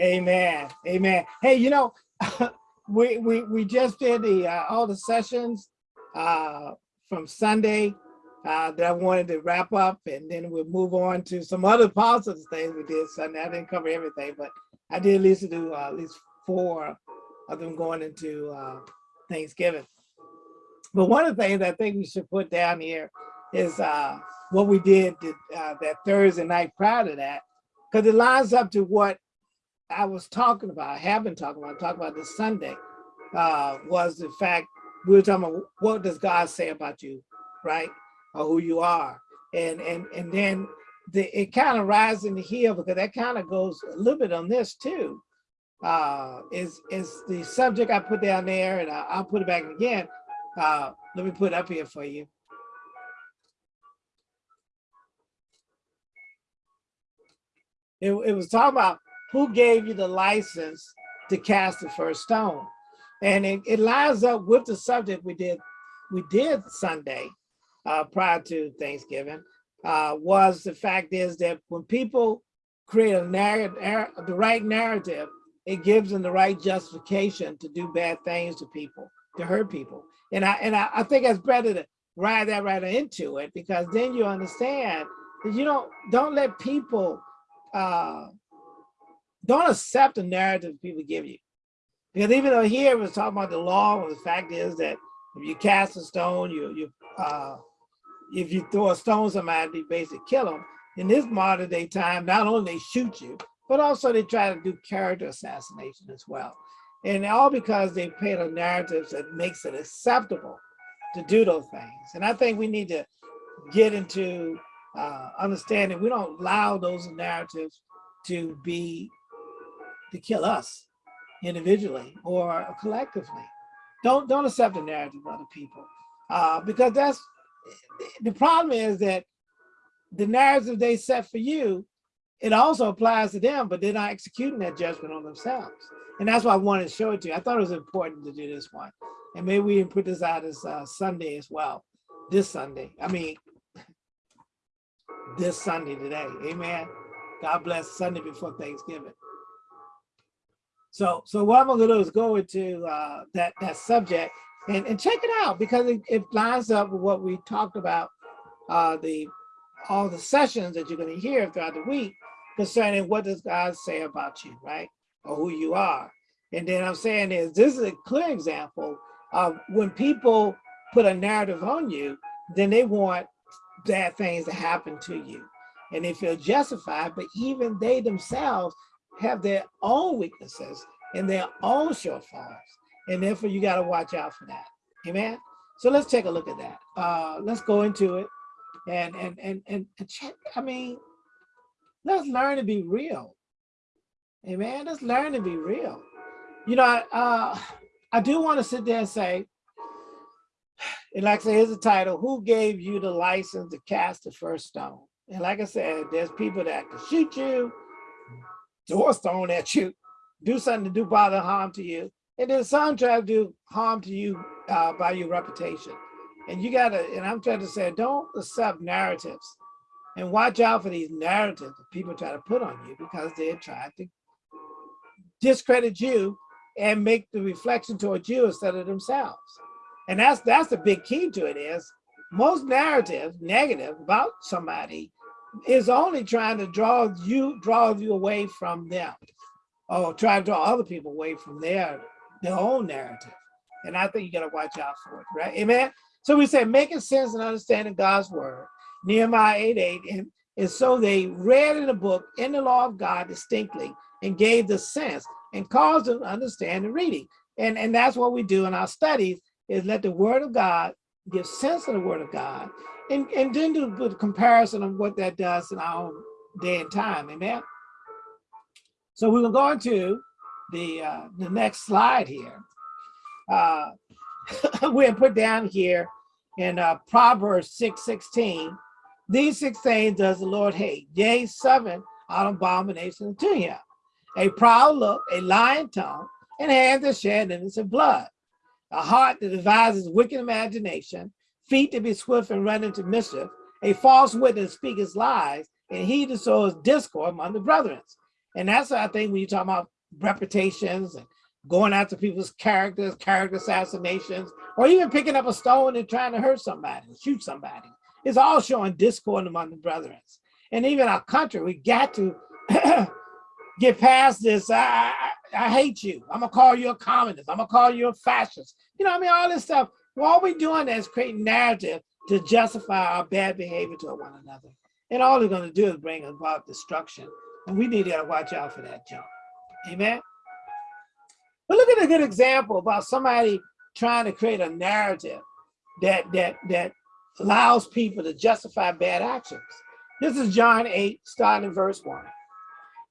Amen. Amen. Hey, you know, we we we just did the uh, all the sessions uh, from Sunday uh, that I wanted to wrap up, and then we'll move on to some other positive things we did Sunday. I didn't cover everything, but I did at least do uh, at least four of them going into uh, Thanksgiving. But one of the things I think we should put down here is uh, what we did uh, that Thursday night prior to that, because it lines up to what I was talking about, I have been talking about, talking about this Sunday, uh, was the fact we were talking about what does God say about you, right? Or who you are. And and and then the, it kind of rises in the hill because that kind of goes a little bit on this too. Uh, is is the subject I put down there, and I, will put it back again. Uh, let me put it up here for you. It, it was talking about who gave you the license to cast the first stone? And it, it lines up with the subject we did we did Sunday uh, prior to Thanksgiving, uh, was the fact is that when people create a narrative, the right narrative, it gives them the right justification to do bad things to people, to hurt people. And I and I, I think it's better to ride that right into it because then you understand that you don't don't let people uh, don't accept the narrative people give you. Because even though here was talking about the law, And the fact is that if you cast a stone, you you uh, if you throw a stone somebody, they basically kill them. In this modern day time, not only they shoot you, but also they try to do character assassination as well. And all because they paint a narrative that makes it acceptable to do those things. And I think we need to get into uh, understanding we don't allow those narratives to be to kill us individually or collectively. Don't don't accept the narrative of other people uh, because that's the problem is that the narrative they set for you, it also applies to them, but they're not executing that judgment on themselves. And that's why I wanted to show it to you. I thought it was important to do this one. And maybe we can put this out as uh, Sunday as well, this Sunday. I mean, this Sunday today, amen. God bless Sunday before Thanksgiving. So, so what I'm gonna do is go into uh, that that subject and, and check it out because it, it lines up with what we talked about uh, the all the sessions that you're going to hear throughout the week concerning what does God say about you, right, or who you are. And then I'm saying is this is a clear example of when people put a narrative on you, then they want bad things to happen to you, and they feel justified. But even they themselves have their own weaknesses and their own shortfalls. And therefore you got to watch out for that. Amen. So let's take a look at that. Uh, let's go into it and, and, and, and check. I mean, let's learn to be real. Amen. Let's learn to be real. You know, I, uh, I do want to sit there and say, and like I said, here's the title, who gave you the license to cast the first stone? And like I said, there's people that can shoot you, throw a stone at you, do something to do bother harm to you. And then some try to do harm to you uh, by your reputation. And you gotta, and I'm trying to say, don't accept narratives and watch out for these narratives that people try to put on you because they're trying to discredit you and make the reflection towards you instead of themselves. And that's that's the big key to it is most narrative negative about somebody is only trying to draw you draw you away from them. Oh, or try to draw other people away from their their own narrative. And i think you got to watch out for it right? Amen? So we say making sense and understanding god's word. Nehemiah 8 8 and, and so they read in the book in the law of god distinctly and gave the sense and caused them to understand the reading. And and that's what we do in our studies is let the word of god give sense of the word of god and, and then do the comparison of what that does in our own day and time, amen? So we will go into the, uh, the next slide here. Uh, we put down here in uh, Proverbs 6, 16, these six things does the Lord hate, yea, seven are abomination to him. A proud look, a lying tongue, and hands that shed innocent blood. A heart that devises wicked imagination, feet to be swift and run into mischief, a false witness speaketh lies, and he sows discord among the brethren. And that's I think when you talk about reputations and going after people's characters, character assassinations, or even picking up a stone and trying to hurt somebody, shoot somebody. It's all showing discord among the brethren. And even our country, we got to get past this. I, I, I, hate you. I'm gonna call you a communist. I'm gonna call you a fascist. You know, I mean, all this stuff. All we're doing is creating narrative to justify our bad behavior to one another. And all they're gonna do is bring about destruction. And we need to watch out for that junk. Amen. But look at a good example about somebody trying to create a narrative that that that allows people to justify bad actions. This is John 8, starting in verse 1.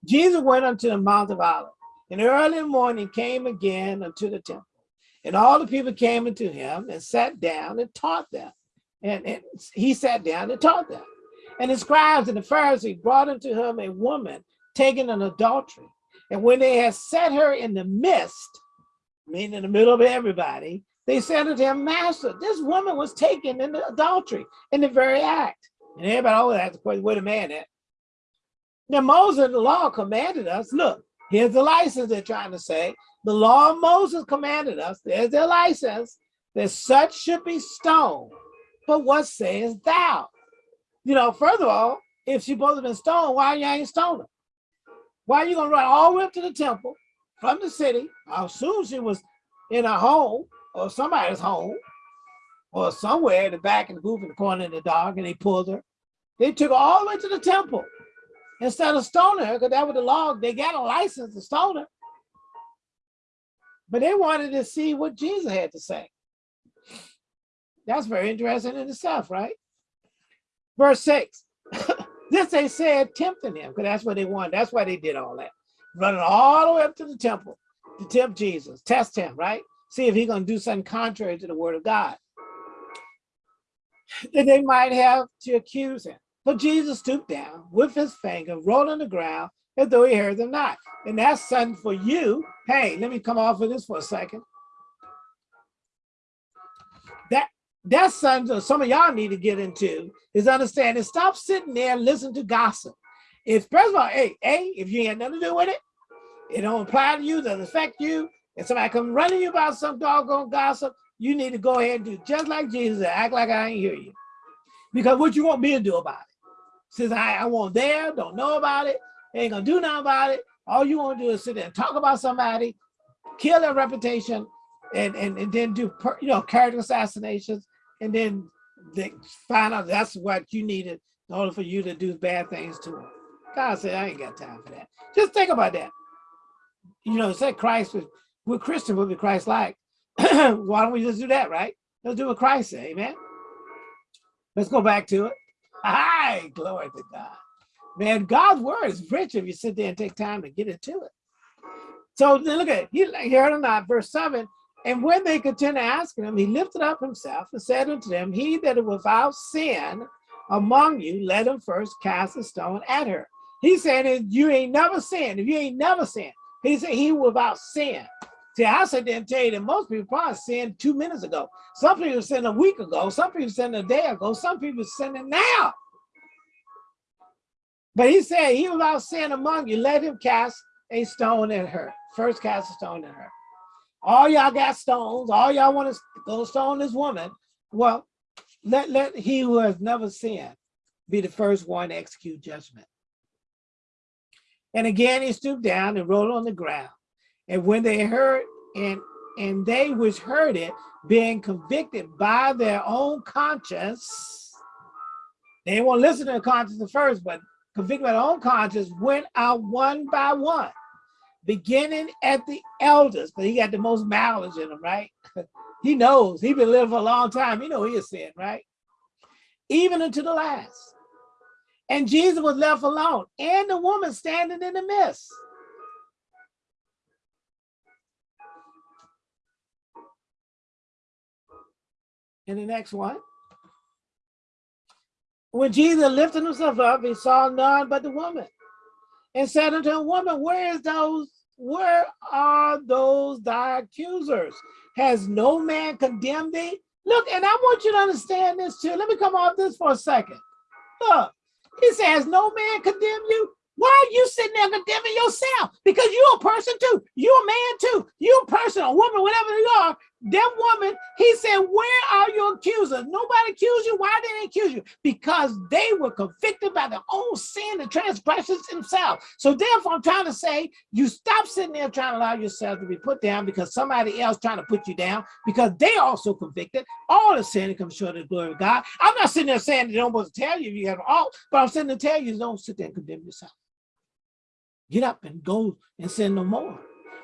Jesus went unto the Mount of Olives, and early in the morning came again unto the temple. And all the people came unto him and sat down and taught them. And, and he sat down and taught them. And the scribes and the Pharisees brought unto him a woman taken in adultery. And when they had set her in the midst, meaning in the middle of everybody, they said unto him, Master, this woman was taken in adultery in the very act. And everybody always asks the question, wait a minute. Now Moses and the law commanded us, look, here's the license they're trying to say. The law of Moses commanded us, there's their license, that such should be stoned. But what sayest thou? You know, further all, if she supposed to been stoned, why you ain't stoned her? Why are you gonna run all the way up to the temple from the city? I assume she was in a home or somebody's home or somewhere in the back in the booth in the corner in the dark and they pulled her. They took her all the way to the temple instead of stoning her, because that was the law. They got a license to stone her. But they wanted to see what Jesus had to say. That's very interesting in itself, right? Verse six, this they said tempting him, because that's what they wanted. That's why they did all that. Running all the way up to the temple to tempt Jesus, test him, right? See if he's going to do something contrary to the word of God. That they might have to accuse him. But Jesus stooped down with his finger, rolled on the ground, as though he heard them not. And that's something for you. Hey, let me come off of this for a second. That that's something some of y'all need to get into is understanding. Stop sitting there and listen to gossip. If first of all, hey, hey, if you ain't nothing to do with it, it don't apply to you, doesn't affect you, and somebody come running you about some doggone gossip, you need to go ahead and do just like Jesus and act like I ain't hear you. Because what you want me to do about it? Says I, I won't there, don't know about it, ain't gonna do nothing about it. All you want to do is sit there and talk about somebody, kill their reputation, and and, and then do per, you know character assassinations, and then they find out that's what you needed in order for you to do bad things to them. God said, I ain't got time for that. Just think about that. You know, said Christ was, we're Christian, we'll be Christ-like. Why don't we just do that, right? Let's do what Christ said, amen? Let's go back to it. Hi, glory to God. Man, God's word is rich if you sit there and take time to get into it. So look at it. He heard or not, verse 7. And when they continued asking him, he lifted up himself and said unto them, He that is without sin among you, let him first cast a stone at her. He said, You ain't never sinned. If you ain't never sinned, he said, He without sin. See, I said didn't tell you that most people probably sinned two minutes ago. Some people sinned a week ago. Some people sinned a day ago. Some people sinning now. But he said, he without sin among you, let him cast a stone at her. First cast a stone at her. All y'all got stones. All y'all want to go stone this woman. Well, let, let he who has never sinned be the first one to execute judgment. And again, he stooped down and rolled on the ground. And when they heard, and and they which heard it, being convicted by their own conscience, they won't listen to the conscience at first, but convicted by their own conscience, went out one by one, beginning at the elders, but he got the most knowledge in him, right? he knows, he been living for a long time, he know he is sin, right? Even unto the last. And Jesus was left alone, and the woman standing in the midst. In the next one. When Jesus lifted himself up, he saw none but the woman and said unto the woman, where is those, where are those thy accusers? Has no man condemned thee? Look, and I want you to understand this too. Let me come off this for a second. Look, he says, no man condemn you. Why are you sitting there condemning yourself? Because you're a person too. You're a man too. You're a person, a woman, whatever you are. That woman, he said, where are your accusers? Nobody accused you. Why did they accuse you? Because they were convicted by their own sin and transgressions themselves. So therefore, I'm trying to say, you stop sitting there trying to allow yourself to be put down because somebody else trying to put you down because they also convicted. All the sin comes short of the glory of God. I'm not sitting there saying they don't want to tell you you have all, but I'm sitting there tell you don't sit there and condemn yourself. Get up and go and sin no more.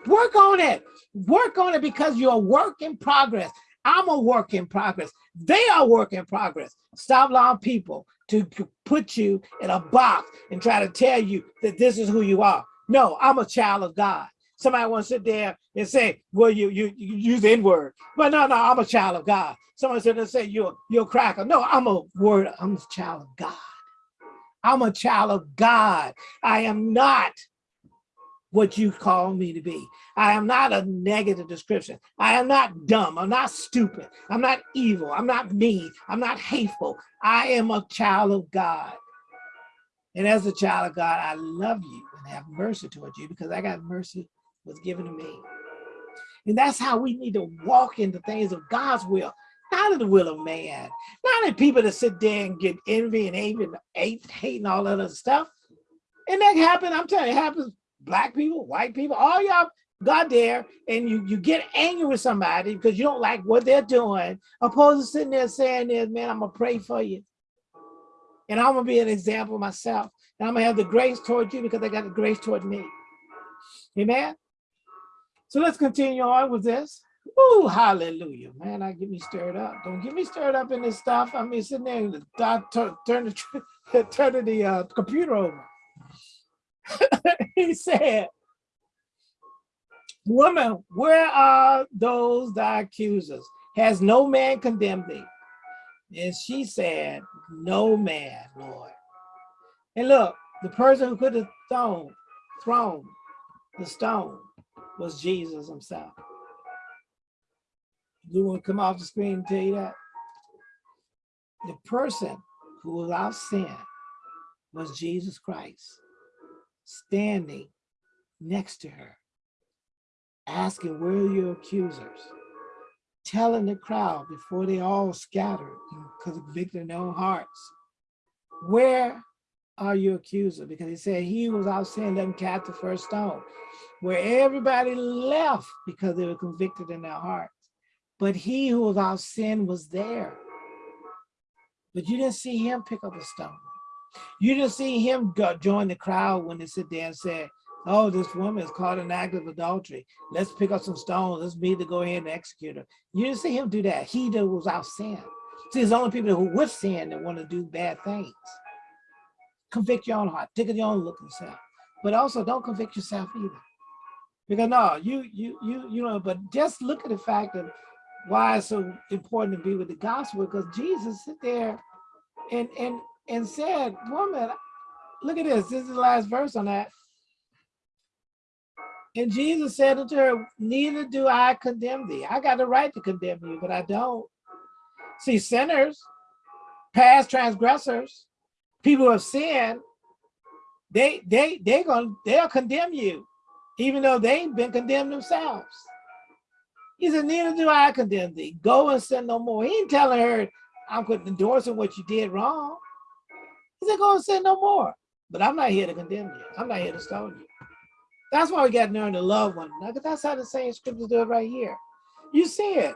Work on it. Work on it because you're a work in progress. I'm a work in progress. They are work in progress. Stop allowing people to put you in a box and try to tell you that this is who you are. No, I'm a child of God. Somebody wants to sit there and say, well, you, you, you use the N-word. But no, no, I'm a child of God. Someone said and say you're you're a cracker. No, I'm a word, I'm a child of God. I'm a child of God. I am not what you call me to be. I am not a negative description. I am not dumb. I'm not stupid. I'm not evil. I'm not mean. I'm not hateful. I am a child of God. And as a child of God, I love you and have mercy towards you because I got mercy was given to me. And that's how we need to walk into things of God's will, not in the will of man, not in people that sit there and get envy and hate and hate, and all that other stuff. And that happens, I'm telling you, it happens black people, white people, all y'all got there and you, you get angry with somebody because you don't like what they're doing, opposed to sitting there saying this, man, I'm gonna pray for you. And I'm gonna be an example myself. And I'm gonna have the grace toward you because I got the grace toward me. Amen. So let's continue on with this. Ooh, hallelujah. Man, I get me stirred up. Don't get me stirred up in this stuff. I mean, sitting there turn, turn the, turn the uh, computer over. he said, woman, where are those thy accusers? Has no man condemned thee? And she said, no man, Lord. And look, the person who could have thrown, thrown the stone was Jesus himself. You want to come off the screen and tell you that? The person who was without sin was Jesus Christ standing next to her, asking, where are your accusers? Telling the crowd before they all scattered because of convicted in their own hearts, where are your accusers? Because he said he was out saying, them cast the first stone, where everybody left because they were convicted in their hearts. But he who was without sin was there. But you didn't see him pick up a stone. You didn't see him go, join the crowd when they sit there and say, oh, this woman is caught in act of adultery. Let's pick up some stones. Let's meet to go ahead and execute her. You didn't see him do that. He that was out sin. See, it's only people who with sin that want to do bad things. Convict your own heart. Take your own look yourself. But also don't convict yourself either. Because no, you, you, you, you know, but just look at the fact of why it's so important to be with the gospel because Jesus sit there and, and and said, woman, look at this. This is the last verse on that. And Jesus said unto her, neither do I condemn thee. I got the right to condemn you, but I don't. See, sinners, past transgressors, people who have sinned, they they they gonna they'll condemn you, even though they ain't been condemned themselves. He said, neither do I condemn thee. Go and sin no more. He ain't telling her, I'm endorsing what you did wrong. He said, going to sin no more. But I'm not here to condemn you. I'm not here to stone you. That's why we got to learn to love one another. That's how the same scriptures do it right here. You see it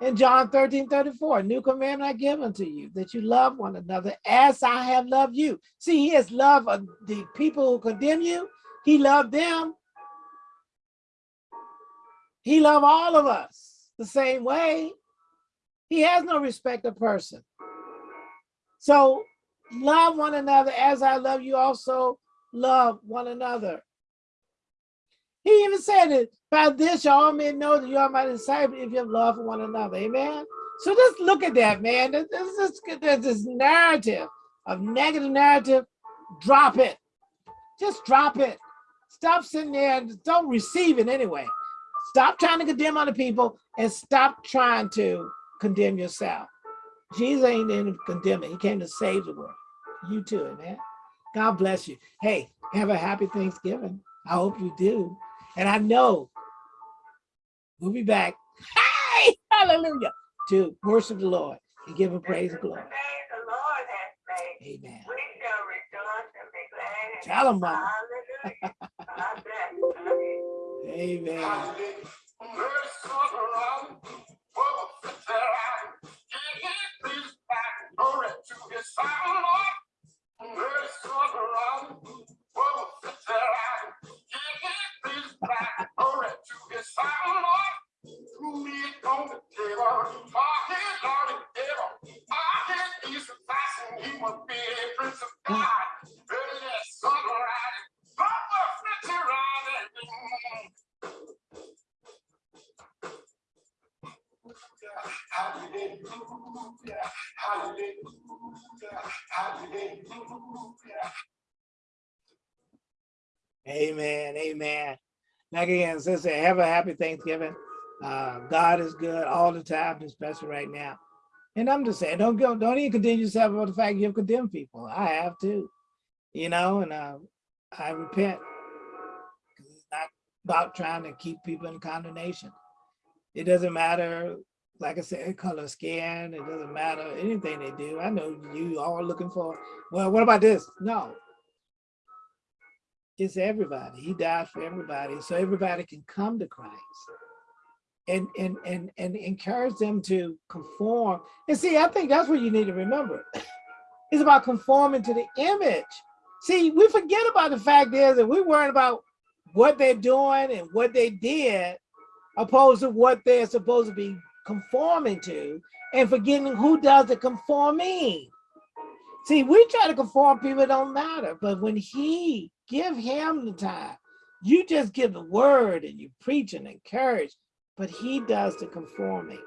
in John 13, 34. New commandment I give unto you, that you love one another as I have loved you. See, he has loved uh, the people who condemn you. He loved them. He loved all of us the same way. He has no respect of person. So love one another as I love you also love one another. He even said it, by this y'all men know that you are my disciple if you love one another, amen? So just look at that, man. There's this, there's this narrative of negative narrative, drop it. Just drop it. Stop sitting there and don't receive it anyway. Stop trying to condemn other people and stop trying to condemn yourself. Jesus ain't in condemning. He came to save the world. You too, amen. God bless you. Hey, have a happy Thanksgiving. I hope you do. And I know we'll be back. Hey, hallelujah. To worship the Lord and give him praise and glory. The Lord has made. Amen. We shall rejoice and Hallelujah, Amen. Like again, sister, have a happy Thanksgiving. Uh, God is good all the time, especially right now. And I'm just saying, don't go, don't even condemn yourself about the fact you've condemned people. I have too, you know, and uh, I repent. It's not about trying to keep people in condemnation. It doesn't matter, like I said, color skin. It doesn't matter anything they do. I know you all are looking for, well, what about this? No, it's everybody. He died for everybody, so everybody can come to Christ. And, and, and, and encourage them to conform. And see, I think that's what you need to remember. It's about conforming to the image. See, we forget about the fact is that we're worrying about what they're doing and what they did, opposed to what they're supposed to be conforming to, and forgetting who does the conforming. See, we try to conform people, don't matter. But when he give him the time, you just give the word and you preach and encourage, but he does the conforming.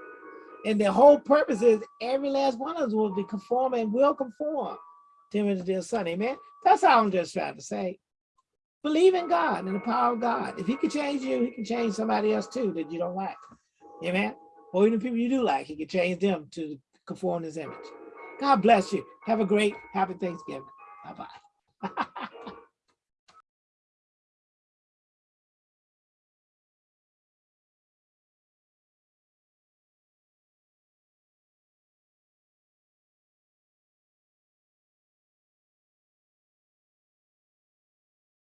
And the whole purpose is every last one of us will be conforming and will conform to him and dear son. Amen. That's all I'm just trying to say. Believe in God and the power of God. If he can change you, he can change somebody else too that you don't like. Amen. Or even people you do like, he can change them to conform his image. God bless you. Have a great, happy Thanksgiving. Bye-bye.